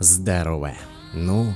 Здорово. Ну,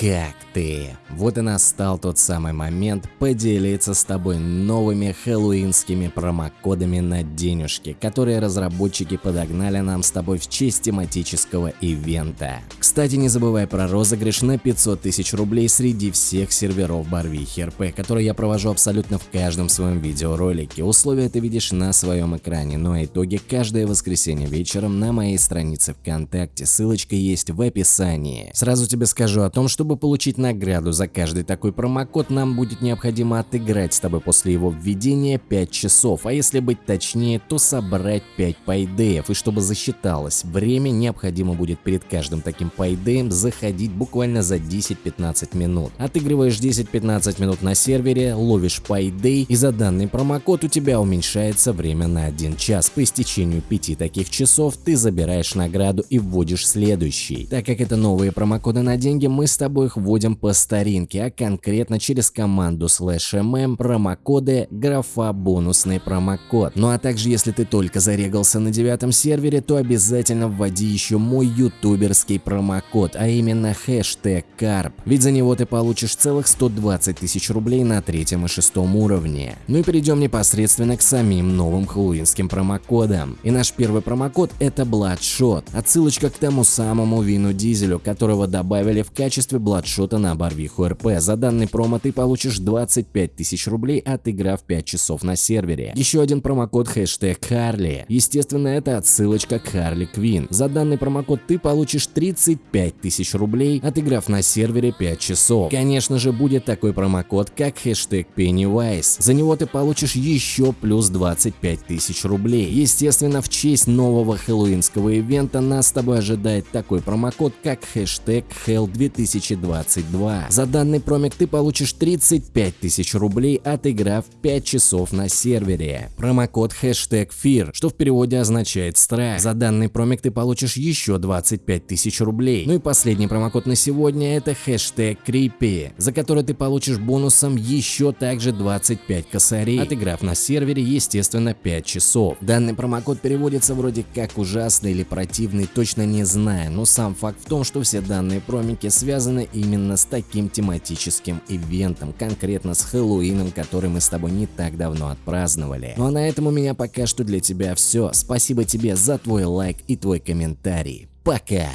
как ты? Вот и настал тот самый момент поделиться с тобой новыми хэллоуинскими промокодами на денежки, которые разработчики подогнали нам с тобой в честь тематического ивента. Кстати, не забывай про розыгрыш на 500 тысяч рублей среди всех серверов Барвихи РП, который я провожу абсолютно в каждом своем видеоролике. Условия ты видишь на своем экране, ну а итоги каждое воскресенье вечером на моей странице ВКонтакте, ссылочка есть в описании. Сразу тебе скажу о том, чтобы чтобы получить награду за каждый такой промокод, нам будет необходимо отыграть с тобой после его введения 5 часов, а если быть точнее, то собрать 5 пайдеев. И чтобы засчиталось время, необходимо будет перед каждым таким пайдеем заходить буквально за 10-15 минут. Отыгрываешь 10-15 минут на сервере, ловишь пайдей, и за данный промокод у тебя уменьшается время на 1 час. По истечению 5 таких часов ты забираешь награду и вводишь следующий. Так как это новые промокоды на деньги, мы с тобой их вводим по старинке, а конкретно через команду slash mm промокоды графа бонусный промокод. Ну а также если ты только зарегался на девятом сервере, то обязательно вводи еще мой ютуберский промокод, а именно хэштег карп, ведь за него ты получишь целых 120 тысяч рублей на третьем и шестом уровне. Ну и перейдем непосредственно к самим новым хэллоуинским промокодам. И наш первый промокод это Bloodshot, отсылочка к тому самому Вину Дизелю, которого добавили в качестве бладшота на Барвиху РП. За данный промо ты получишь 25 тысяч рублей, отыграв 5 часов на сервере. Еще один промокод хэштег Харли. Естественно, это отсылочка к Харли Квин. За данный промокод ты получишь 35 тысяч рублей, отыграв на сервере 5 часов. Конечно же, будет такой промокод, как хэштег Pennywise. За него ты получишь еще плюс 25 тысяч рублей. Естественно, в честь нового хэллоуинского ивента нас с тобой ожидает такой промокод, как хэштег Hell 2020 2022. За данный промик ты получишь 35 тысяч рублей, отыграв 5 часов на сервере. Промокод хэштег FEAR, что в переводе означает страх. За данный промик ты получишь еще 25 тысяч рублей. Ну и последний промокод на сегодня это хэштег CREEPY, за который ты получишь бонусом еще также 25 косарей, отыграв на сервере естественно 5 часов. Данный промокод переводится вроде как ужасный или противный, точно не знаю, но сам факт в том, что все данные промики связаны именно с таким тематическим ивентом, конкретно с Хэллоуином, который мы с тобой не так давно отпраздновали. Ну а на этом у меня пока что для тебя все. Спасибо тебе за твой лайк и твой комментарий. Пока!